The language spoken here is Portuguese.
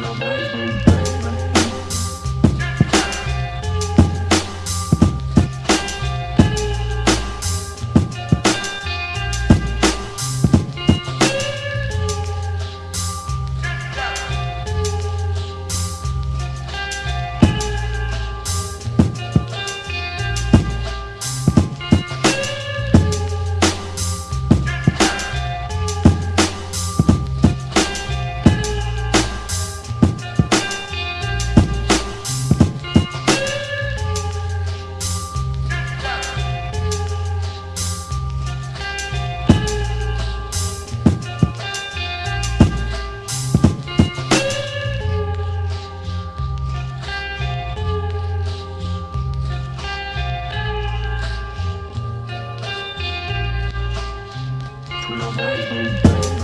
Thank you. Não mais